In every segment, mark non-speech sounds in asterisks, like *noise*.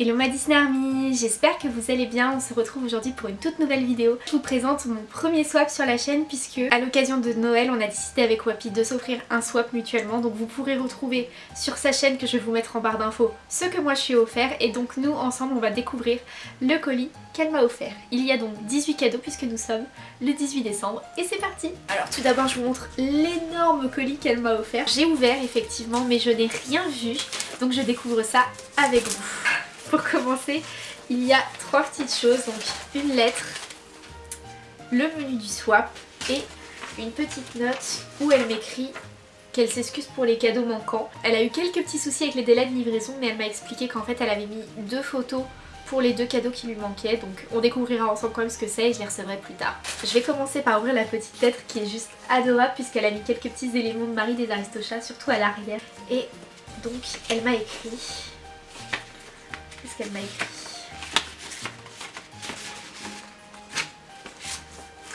Hello ma Disney Army, j'espère que vous allez bien, on se retrouve aujourd'hui pour une toute nouvelle vidéo. Je vous présente mon premier swap sur la chaîne puisque à l'occasion de Noël on a décidé avec Wapi de s'offrir un swap mutuellement donc vous pourrez retrouver sur sa chaîne que je vais vous mettre en barre d'infos ce que moi je suis offert et donc nous ensemble on va découvrir le colis qu'elle m'a offert. Il y a donc 18 cadeaux puisque nous sommes le 18 décembre et c'est parti Alors tout d'abord je vous montre l'énorme colis qu'elle m'a offert. J'ai ouvert effectivement mais je n'ai rien vu donc je découvre ça avec vous. Pour commencer, il y a trois petites choses, donc une lettre, le menu du swap et une petite note où elle m'écrit qu'elle s'excuse pour les cadeaux manquants. Elle a eu quelques petits soucis avec les délais de livraison mais elle m'a expliqué qu'en fait elle avait mis deux photos pour les deux cadeaux qui lui manquaient donc on découvrira ensemble quand même ce que c'est et je les recevrai plus tard. Je vais commencer par ouvrir la petite lettre qui est juste adorable puisqu'elle a mis quelques petits éléments de Marie des Aristochats surtout à l'arrière et donc elle m'a écrit Qu'elle m'a écrit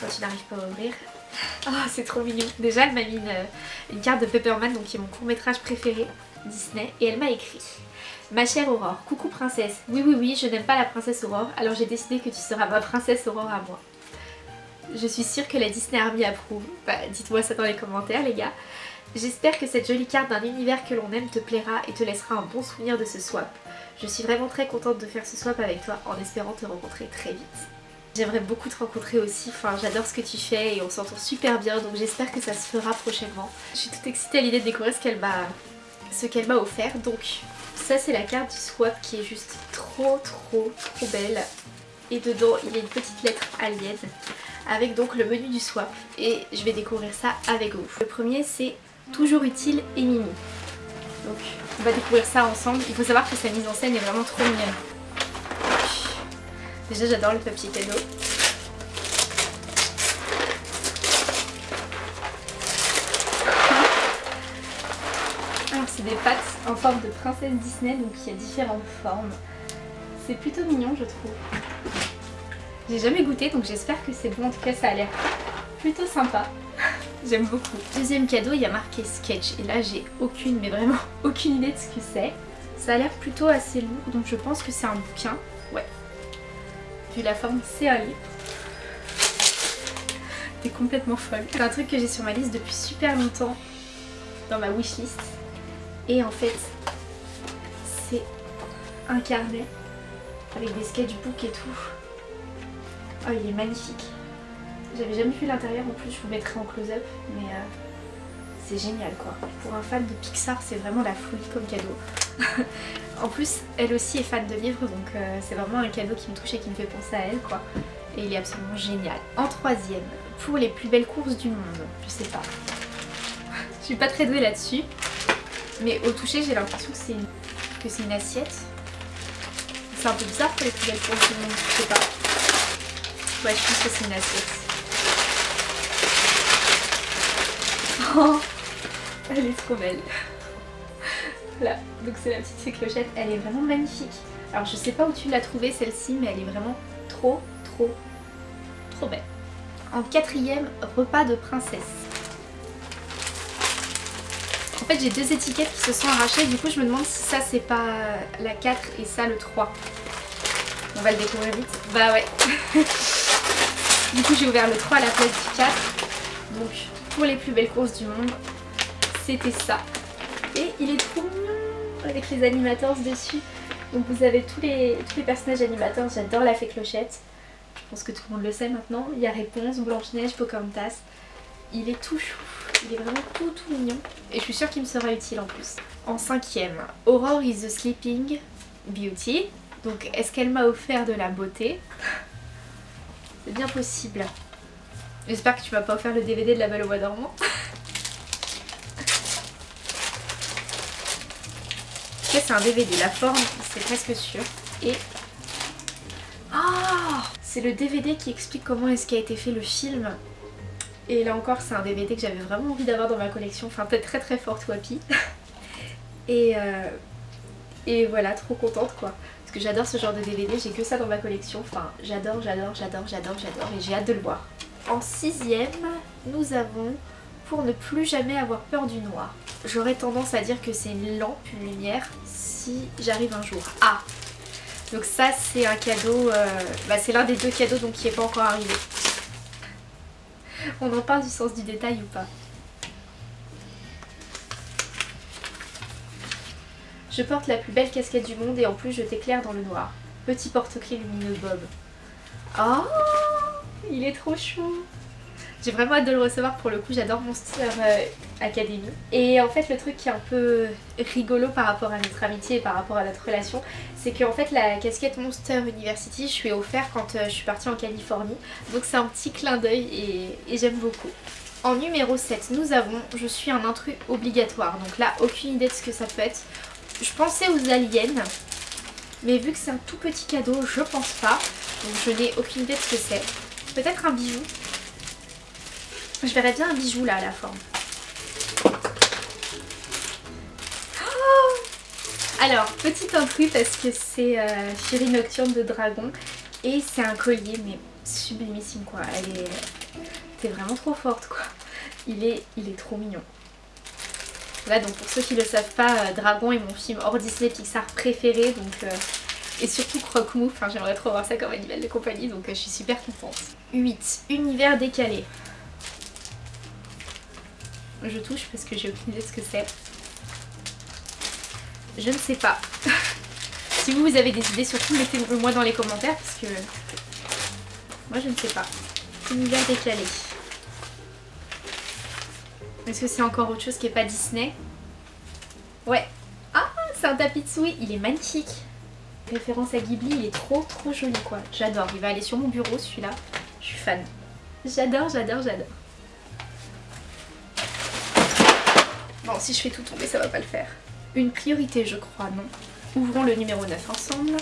Quand tu n'arrives pas à ouvrir. Oh, c'est trop mignon. Déjà, elle m'a mis une, carte de Pepperman, donc qui est mon court métrage préféré Disney. Et elle m'a écrit Ma chère Aurore, coucou princesse. Oui, oui, oui, je n'aime pas la princesse Aurore, alors j'ai décidé que tu seras ma princesse Aurore à moi. Je suis sûre que la Disney Army approuve. Bah, dites-moi ça dans les commentaires, les gars. J'espère que cette jolie carte d'un univers que l'on aime te plaira et te laissera un bon souvenir de ce swap. Je suis vraiment très contente de faire ce swap avec toi en espérant te rencontrer très vite. J'aimerais beaucoup te rencontrer aussi, enfin j'adore ce que tu fais et on s'entend super bien donc j'espère que ça se fera prochainement. Je suis toute excitée à l'idée de découvrir ce qu'elle m'a ce qu'elle m'a offert donc ça c'est la carte du swap qui est juste trop trop trop belle et dedans il y a une petite lettre alien avec donc le menu du swap et je vais découvrir ça avec vous. Le premier c'est toujours utile et mimi. Donc on va découvrir ça ensemble. Il faut savoir que sa mise en scène est vraiment trop mignonne. Déjà j'adore le papier cadeau. Alors c'est des pattes en forme de princesse Disney, donc il y a différentes formes. C'est plutôt mignon je trouve. J'ai jamais goûté donc j'espère que c'est bon, en tout cas ça a l'air plutôt sympa. *laughs* J'aime beaucoup. Deuxième cadeau, il y a marqué sketch. Et là, j'ai aucune, mais vraiment *laughs* aucune idée de ce que c'est. Ça a l'air plutôt assez lourd, donc je pense que c'est un bouquin. Ouais. Vu la forme, c'est un livre. T'es complètement folle. C'est un truc que j'ai sur ma liste depuis super longtemps. Dans ma wishlist. Et en fait, c'est un carnet. Avec des sketchbooks et tout. Oh, il est magnifique. J'avais jamais vu l'intérieur en plus, je vous mettrai en close-up, mais euh, c'est génial quoi. Pour un fan de Pixar, c'est vraiment la folie comme cadeau. *laughs* en plus, elle aussi est fan de livres, donc euh, c'est vraiment un cadeau qui me touche et qui me fait penser à elle quoi. Et il est absolument génial. En troisième, pour les plus belles courses du monde, je sais pas. *laughs* je suis pas très douée là-dessus, mais au toucher j'ai l'impression que c'est une... Une assiette. C'est un peu bizarre pour les plus belles courses du monde, je sais pas. Ouais, je pense que c'est une assiette. Oh, elle est trop belle. Voilà, donc c'est la petite clochette, elle est vraiment magnifique. Alors je sais pas où tu l'as trouvée celle-ci, mais elle est vraiment trop, trop, trop belle. En quatrième, repas de princesse. En fait j'ai deux étiquettes qui se sont arrachées, du coup je me demande si ça c'est pas la 4 et ça le 3. On va le découvrir vite. Bah ouais. *laughs* du coup j'ai ouvert le 3 à la place du 4. Donc pour les plus belles courses du monde, c'était ça. Et il est trop mignon avec les animateurs dessus. Donc vous avez tous les, tous les personnages animateurs, j'adore la fée clochette. Je pense que tout le monde le sait maintenant. Il y a Réponse, Blanche-Neige, Pocahontas. Il est tout chou, il est vraiment tout tout mignon. Et je suis sûre qu'il me sera utile en plus. En cinquième, Aurore is the Sleeping Beauty. Donc est-ce qu'elle m'a offert de la beauté? Bien possible. J'espère que tu m'as pas offert le DVD de La Belle au Bois dormant. *laughs* c'est un DVD, la forme c'est presque sûr. Et... Ah C'est le DVD qui explique comment est-ce qu'a été fait le film. Et là encore c'est un DVD que j'avais vraiment envie d'avoir dans ma collection. Enfin peut-être très très forte Wapi. *laughs* Et, euh, et voilà, trop contente quoi. Parce que j'adore ce genre de DVD, j'ai que ça dans ma collection. Enfin j'adore, j'adore, j'adore, j'adore, j'adore. Et j'ai hâte de le voir. En sixième, nous avons pour ne plus jamais avoir peur du noir. J'aurais tendance à dire que c'est une lampe, une lumière, si j'arrive un jour à Donc ça c'est un cadeau, euh, bah, c'est l'un des deux cadeaux donc qui n'est pas encore arrivé. On en parle du sens du détail ou pas? Je porte la plus belle casquette du monde et en plus je t'éclaire dans le noir. Petit porte-clés lumineux Bob. Oh Il est trop chou J'ai vraiment hâte de le recevoir pour le coup, j'adore Monster euh, Academy. Et en fait le truc qui est un peu rigolo par rapport à notre amitié et par rapport à notre relation, c'est qu'en fait la casquette Monster University je lui ai offert quand euh, je suis partie en Californie. Donc c'est un petit clin d'œil et, et j'aime beaucoup. En numéro 7, nous avons Je suis un intrus obligatoire. Donc là, aucune idée de ce que ça peut être. Je pensais aux aliens, mais vu que c'est un tout petit cadeau, je pense pas. Donc je n'ai aucune idée de ce que c'est. Peut-être un bijou. Je verrais bien un bijou là à la forme. Oh Alors, petit intrus parce que c'est euh, Fury Nocturne de Dragon. Et c'est un collier, mais sublimissime quoi. Elle est... T'es vraiment trop forte quoi. Il est, il est trop mignon. Là donc pour ceux qui ne le savent pas, euh, Dragon est mon film hors Disney Pixar préféré donc euh, et surtout Croque-Mou, enfin j'aimerais trop voir ça comme animal de compagnie donc euh, je suis super contente. 8. Univers décalé. Je touche parce que j'ai aucune idée de ce que c'est. Je ne sais pas. *laughs* si vous, vous avez des idées, surtout mettez-le moi dans les commentaires parce que moi je ne sais pas. Univers décalé. Est-ce que c'est encore autre chose qui n'est pas Disney? Ouais. Ah, c'est un tapis de souris. Il est magnifique. Référence à Ghibli, il est trop trop joli quoi. J'adore. Il va aller sur mon bureau celui-là. Je suis fan. J'adore, j'adore, j'adore. Bon, si je fais tout tomber, ça va pas le faire. Une priorité, je crois, non Ouvrons le numéro 9 ensemble.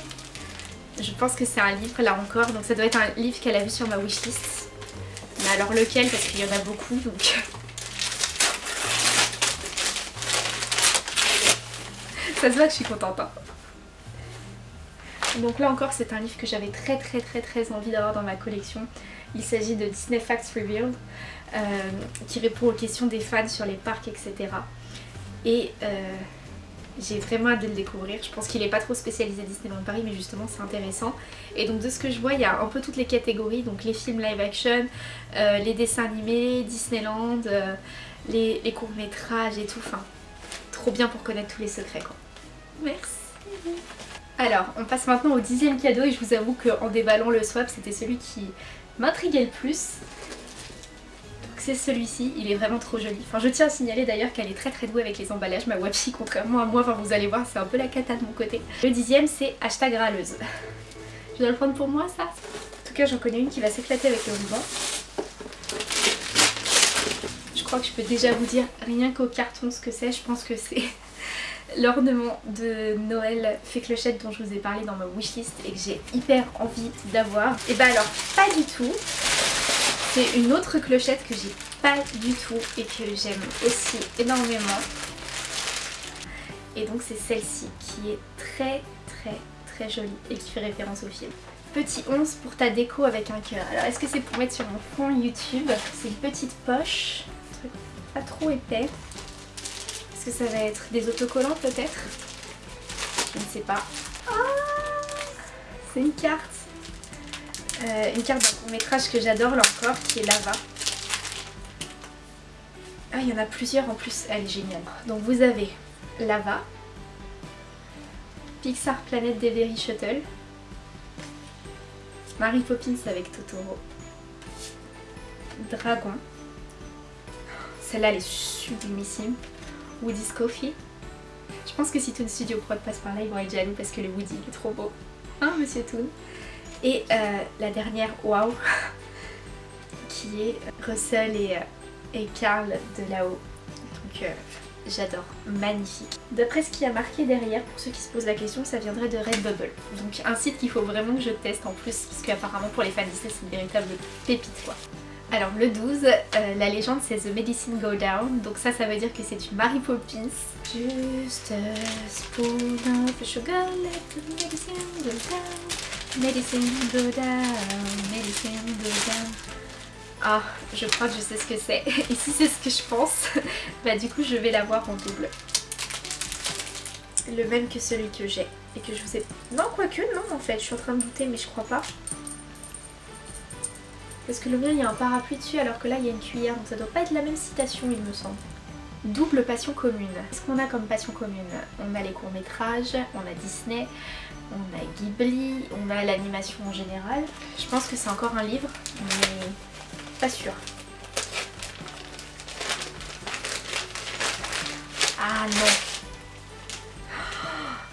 Je pense que c'est un livre là encore, donc ça doit être un livre qu'elle a vu sur ma wishlist. Mais alors lequel? Parce qu'il y en a beaucoup, donc Ça se voit que je suis contente. Hein. Donc là encore c'est un livre que j'avais très très très très envie d'avoir dans ma collection. Il s'agit de Disney Facts Revealed euh, qui répond aux questions des fans sur les parcs etc. Et euh, j'ai vraiment hâte de le découvrir. Je pense qu'il n'est pas trop spécialisé Disneyland Paris mais justement c'est intéressant. Et donc de ce que je vois il y a un peu toutes les catégories. Donc les films live action, euh, les dessins animés, Disneyland, les, courts métrages et tout. Trop bien pour connaître tous les secrets quoi. Merci. Alors, on passe maintenant au dixième cadeau et je vous avoue qu'en déballant le swap, c'était celui qui m'intriguait le plus. Donc c'est celui-ci, il est vraiment trop joli. Enfin, je tiens à signaler d'ailleurs qu'elle est très très douée avec les emballages, ma Wapi, contrairement à moi, enfin vous allez voir, c'est un peu la cata de mon côté. Le dixième, c'est hashtag râleuse. Je dois le prendre pour moi, ça? En tout cas, j'en connais une qui va s'éclater avec le ruban. Je crois que je peux déjà vous dire, rien qu'au carton, ce que c'est, je pense que c'est l'ornement de Noël fait clochette dont je vous ai parlé dans ma wishlist et que j'ai hyper envie d'avoir. Et bah alors pas du tout. C'est une autre clochette que j'ai pas du tout et que j'aime aussi énormément. Et donc c'est celle-ci qui est très très très jolie et qui fait référence au film. Petit 11 pour ta déco avec un cœur. Alors est-ce que c'est pour mettre sur mon fond YouTube? C'est une petite poche, un truc pas trop épais que ça va être Des autocollants peut-être? Je ne sais pas. Ah C'est une carte. Euh, une carte d'un court métrage que j'adore là encore, qui est Lava. Ah, il y en a plusieurs en plus, elle est géniale. Donc vous avez Lava, Pixar Planet Delivery Shuttle, Mary Poppins avec Totoro, Dragon, celle-là elle est sublimissime, Woody's Coffee. Je pense que si Toon Studio Prod passe par là, ils vont être jaloux parce que le Woody est trop beau. Hein, monsieur Toon? Et euh, la dernière, waouh, *laughs* qui est Russell et, euh, et Carl de là-haut. Donc euh, j'adore, magnifique. D'après ce qui a marqué derrière, pour ceux qui se posent la question, ça viendrait de Redbubble. Donc un site qu'il faut vraiment que je teste en plus, parce qu'apparemment pour les fans Disney c'est une véritable pépite quoi. Alors le 12, euh, la légende c'est The Medicine Go Down, donc ça ça veut dire que c'est une Mary Poppins. Just a spoon of sugar, let the medicine go down, medicine go down, medicine go down. Ah, je crois que je sais ce que c'est, *laughs* et si c'est ce que je pense, *laughs* bah du coup je vais l'avoir en double. Le même que celui que j'ai. et que je vous ai... Non, quoique, non, en fait, je suis en train de douter, mais je crois pas. Parce que le mien, il y a un parapluie dessus, alors que là, il y a une cuillère, donc ça doit pas être la même citation, il me semble. Double passion commune. Qu'est-ce qu'on a comme passion commune? On a les courts-métrages, on a Disney, on a Ghibli, on a l'animation en général. Je pense que c'est encore un livre, mais pas sûr. Ah non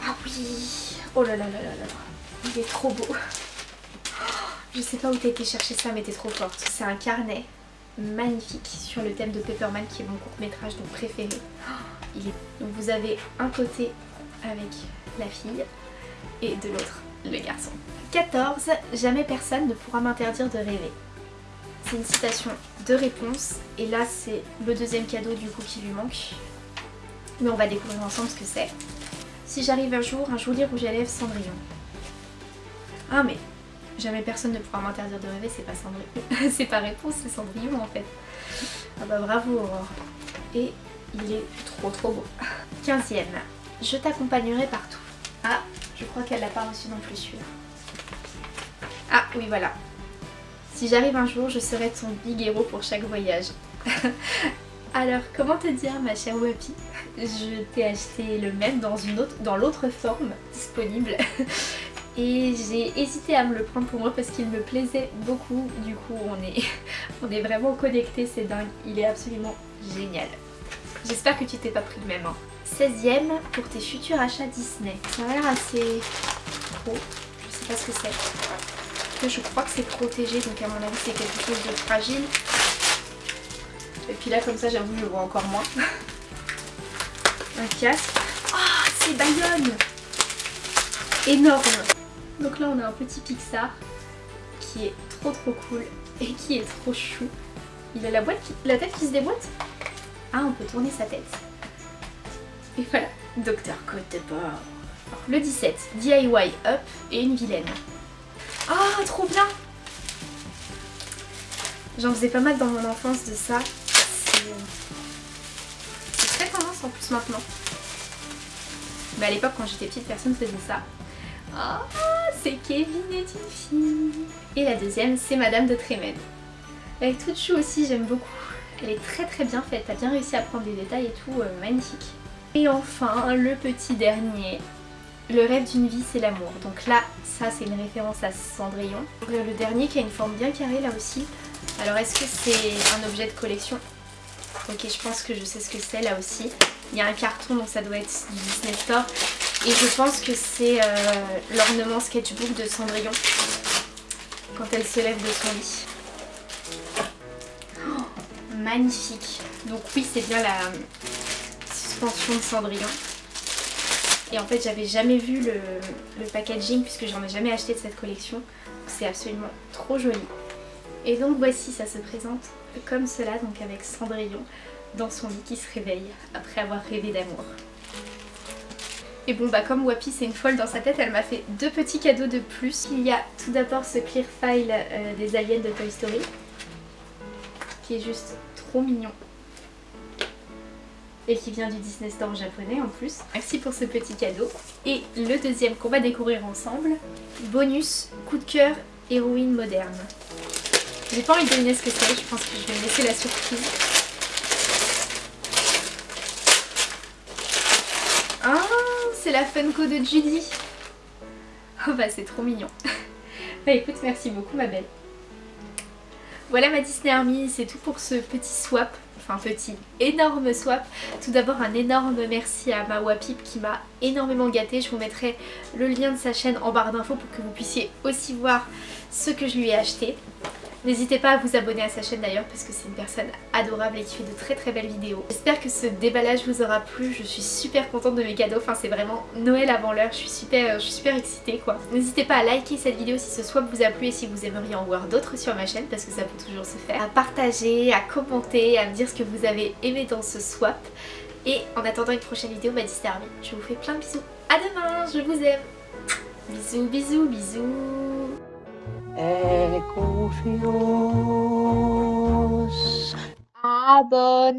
Ah oui Oh là là là là là Il est trop beau Je sais pas où t'as été chercher ça mais t'es trop forte. C'est un carnet magnifique sur le thème de Pepperman qui est mon court métrage donc préféré. Il est... Donc vous avez un côté avec la fille et de l'autre le garçon. 14. Jamais personne ne pourra m'interdire de rêver. C'est une citation de réponse et là c'est le deuxième cadeau du coup qui lui manque. Mais on va découvrir ensemble ce que c'est. Si j'arrive un jour, un joli rouge à lèvres Cendrillon. Ah mais jamais personne ne pourra m'interdire de rêver, c'est pas Cendrillon. *laughs* c'est pas réponse, c'est Cendrillon en fait. Ah bah bravo Aurore. Et il est trop trop beau. *laughs* 15ème. Je t'accompagnerai partout. Ah, je crois qu'elle l'a pas reçu non plus celui-là. Ah oui voilà. Si j'arrive un jour, je serai ton big héros pour chaque voyage. *laughs* Alors, comment te dire ma chère Wapi? Je t'ai acheté le même dans une autre, dans l'autre forme disponible. Et j'ai hésité à me le prendre pour moi parce qu'il me plaisait beaucoup. Du coup, on est, *laughs* on est vraiment connectés, c'est dingue. Il est absolument génial. J'espère que tu t'es pas pris le même. 16ème hein. pour tes futurs achats Disney. Ça a l'air assez gros. Je sais pas ce que c'est. Je crois que c'est protégé, donc à mon avis c'est quelque chose de fragile. Et puis là, comme ça, j'avoue, je vois encore moins. *laughs* Un casque. Ah, c'est Bayonne Énorme Donc là, on a un petit Pixar qui est trop trop cool et qui est trop chou. Il a la, boîte la tête qui se déboîte Ah, on peut tourner sa tête. Et voilà, Docteur Côte de Bord. Le 17, DIY Up et une vilaine. Ah, trop bien J'en faisais pas mal dans mon enfance de ça. C'est très tendance en plus maintenant. Mais à l'époque quand j'étais petite personne faisait ça. Ah, c'est Kevin est une fille. Et la deuxième c'est Madame de est toute chou aussi, j'aime beaucoup. Elle est très très bien faite, t'as bien réussi à prendre des détails et tout, euh, magnifique. Et enfin, le petit dernier, le rêve d'une vie c'est l'amour. Donc là, ça c'est une référence à Cendrillon. Le dernier qui a une forme bien carrée là aussi. Alors est-ce que c'est un objet de collection? Ok, je pense que je sais ce que c'est là aussi. Il y a un carton, donc ça doit être du Disney Store. Et je pense que c'est euh, l'ornement sketchbook de Cendrillon. Quand elle se lève de son lit. Oh, magnifique. Donc oui, c'est bien la suspension de Cendrillon. Et en fait, j'avais jamais vu le, le packaging puisque j'en ai jamais acheté de cette collection. C'est absolument trop joli. Et donc voici, ça se présente comme cela, donc avec Cendrillon dans son lit qui se réveille après avoir rêvé d'amour. Et bon bah comme Wapi c'est une folle dans sa tête, elle m'a fait deux petits cadeaux de plus. Il y a tout d'abord ce clear file euh, des aliens de Toy Story qui est juste trop mignon et qui vient du Disney Store japonais en plus. Merci pour ce petit cadeau. Et le deuxième qu'on va découvrir ensemble, bonus coup de cœur héroïne moderne. J'ai pas envie de deviner ce que c'est, je pense que je vais laisser la surprise. Ah, c'est la Funko de Judy. Oh bah c'est trop mignon. *laughs* bah écoute, merci beaucoup ma belle. Voilà ma Disney Army, c'est tout pour ce petit swap enfin petit, énorme swap. Tout d'abord un énorme merci à ma Wapip qui m'a énormément gâtée. Je vous mettrai le lien de sa chaîne en barre d'infos pour que vous puissiez aussi voir ce que je lui ai acheté. N'hésitez pas à vous abonner à sa chaîne d'ailleurs parce que c'est une personne adorable et qui fait de très très belles vidéos. J'espère que ce déballage vous aura plu, je suis super contente de mes cadeaux, enfin c'est vraiment Noël avant l'heure, je suis super, je suis super excitée quoi. N'hésitez pas à liker cette vidéo si ce swap vous a plu et si vous aimeriez en voir d'autres sur ma chaîne parce que ça peut toujours se faire. À partager, à commenter, à me dire ce que vous avez aimé dans ce swap. Et en attendant une prochaine vidéo, ma Disney Army, je vous fais plein de bisous. À demain, je vous aime Bisous, bisous, bisous Echo fios. Aber.